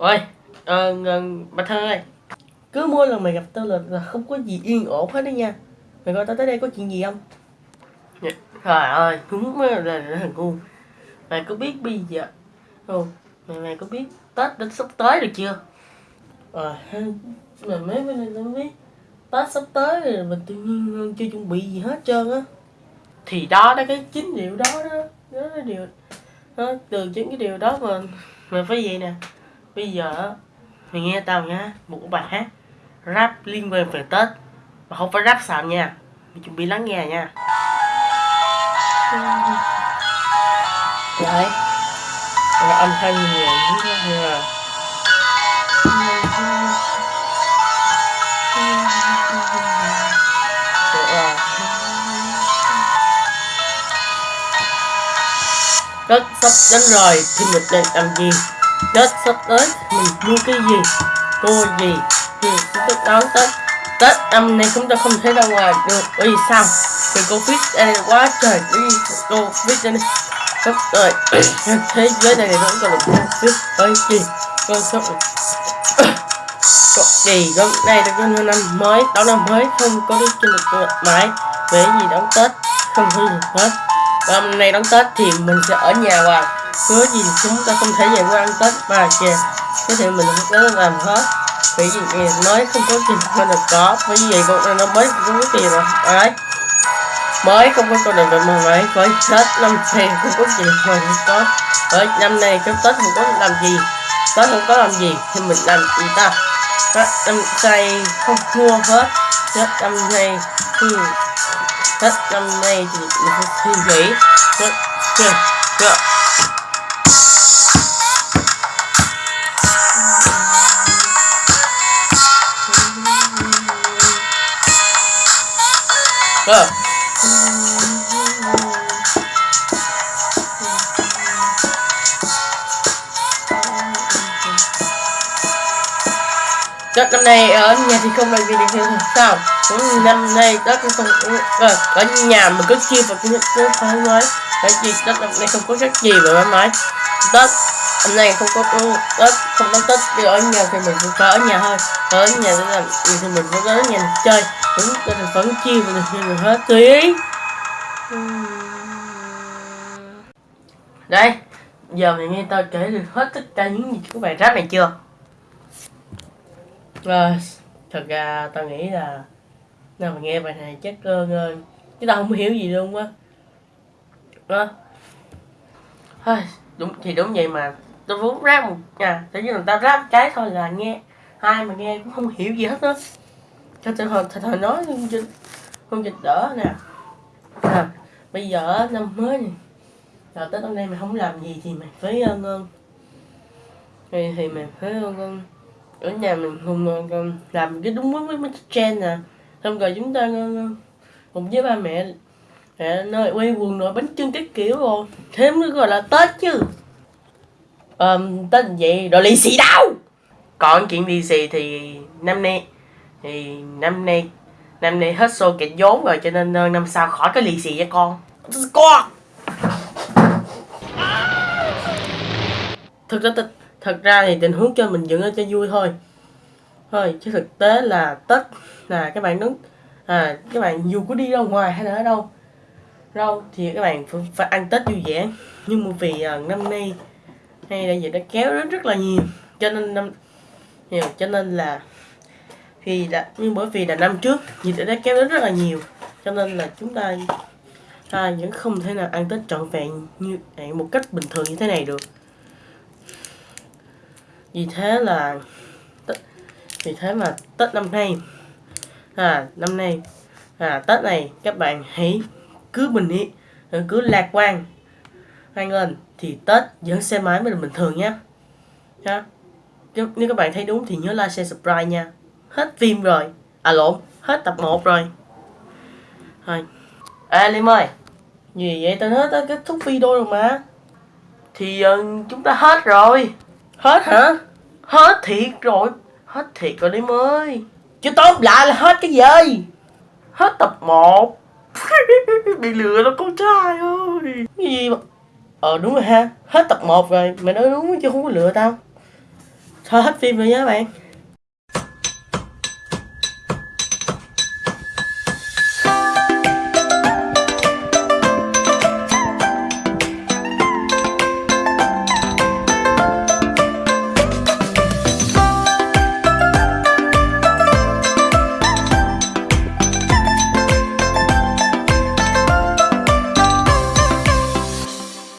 ơi ờ, ờ, bà thân ơi. Cứ mỗi lần mày gặp tao là, là không có gì yên ổn hết đó nha. Mày coi tao tới đây có chuyện gì không? Dạ, trời ơi đúng là, là, là thằng ngu. Mày có biết bây giờ không mày mày có biết tết đến sắp tới rồi chưa? Ờ mà mấy bên này tao biết. Tết sắp tới rồi mình tự nhiên chưa chuẩn bị gì hết trơn á. Thì đó đó cái chính điều đó đó. Đó là điều đó, từ chính cái điều đó mà mà phải vậy nè bây giờ mày nghe tao nha một bài hát rap liên quan về tết. Mà không phải rap xàm nha mày chuẩn bị lắng nghe nha. Đấy là âm thanh nhiều như là Tết sắp đến rồi thì mình đang làm gì Tết sắp tới, mình mua cái gì, Mua gì thì chúng ta đón Tết. Tết năm nay chúng ta không thể ra ngoài được, Bởi vì sao? Vì Covid đây quá trời vì Covid đây sắp tới. Thế giới này vẫn còn được Covid Bởi gì Con sắp Cậu gì hôm đây là con năm mới. Đón năm mới không có đi trên được mãi về gì đón tết không hư được hết. Hôm nay đón tết thì mình sẽ ở nhà hoài hứa gì chúng ta không thể giải quan ăn tết bà kìa cái thì mình sẽ làm hết. Vì gì nói không có tiền mà được có bởi vì con nó mới không có tiền rồi đấy mới không có con đường được mà phải phải tết năm tiền không có gì mà không có ở năm nay cái tết không có làm gì tết không có làm gì thì mình làm gì ta? Tết năm nay không mua hết tết năm nay thì tết năm nay thì mình không suy nghĩ. Tết chưa chưa Vâng. cơ Tết năm nay ở nhà thì không làm gì được nữa sao. Cũng năm nay Tết cũng không à ở vâng, nhà mình cứ chia vào cái cứ thoải mái cái gì Tết năm nay không có rất gì mà thoải mãi Tết hôm nay không có Tết không có Tết đi ở nhà thì mình cũng phải ở nhà thôi. Ở nhà để làm gì thì mình vẫn ở nhà chơi. Vẫn mình vẫn chia mình thì mình hết tùy ý đây giờ mày nghe tao kể được hết tất cả những gì của bài rap này chưa? Rồi thật ra tao nghĩ là nào mình nghe bài này chắc ờ, ờ, uh, chứ tao không hiểu gì luôn á. Ờ. Đó à, đúng thì đúng vậy mà tao muốn ra một nhà tự nhiên là tao ráp cái thôi là nghe. Ai mà nghe cũng không hiểu gì hết á. Cho tao hồi thời nói không dịch không dịch đỡ nè. À, bây giờ năm mới này rồi tới năm nay mày không làm gì thì mày phải uh, thì, thì mày phải uh, ở nhà mình cùng uh, ờ, làm cái đúng với mấy trend nè. Xong rồi chúng ta uh, cùng với ba mẹ mẹ nơi quay quần rồi bánh trưng cái kiểu rồi. Thế mới gọi là tết chứ um, tết vậy rồi lì xì đâu? Còn chuyện lì xì thì năm nay thì năm nay năm nay hết xô kẹt vốn rồi cho nên năm sau khỏi cái lì xì cho con. Con thực ra thật ra thì tình huống cho mình dựng cho vui thôi. Thôi chứ thực tế là tết là các bạn đứng à các bạn dù có đi ra ngoài hay là ở đâu đâu thì các bạn phải, ăn tết vui vẻ. Nhưng mà vì uh, năm nay hay là dịch đã kéo đến rất là nhiều. Cho nên năm nhiều cho nên là vì đã, nhưng bởi vì là năm trước dịch đã kéo đến rất là nhiều. Cho nên là chúng ta ta vẫn không thể nào ăn tết trọn vẹn như một cách bình thường như thế này được. Vì thế là vì thế mà tết năm nay à năm nay à tết này các bạn hãy cứ bình yên cứ lạc quan, hoan nghênh thì tết vẫn xe máy mới là bình thường nhé ha nếu các bạn thấy đúng thì nhớ like share subscribe nha. Hết phim rồi. À lộn. Hết tập 1 rồi. Thôi à Liêm ơi. Gì vậy? Tao nói tao kết thúc video rồi mà. Thì uh, chúng ta hết rồi. Hết hả? Hết thiệt rồi. Hết thiệt rồi Liêm ơi. Chứ tóm lại là hết cái gì? Hết tập 1 bị lừa đó con trai ơi. Cái gì mà ờ đúng rồi ha. Hết tập 1 rồi. Mày nói đúng chứ không có lừa tao. Thôi hết phim rồi nha các bạn.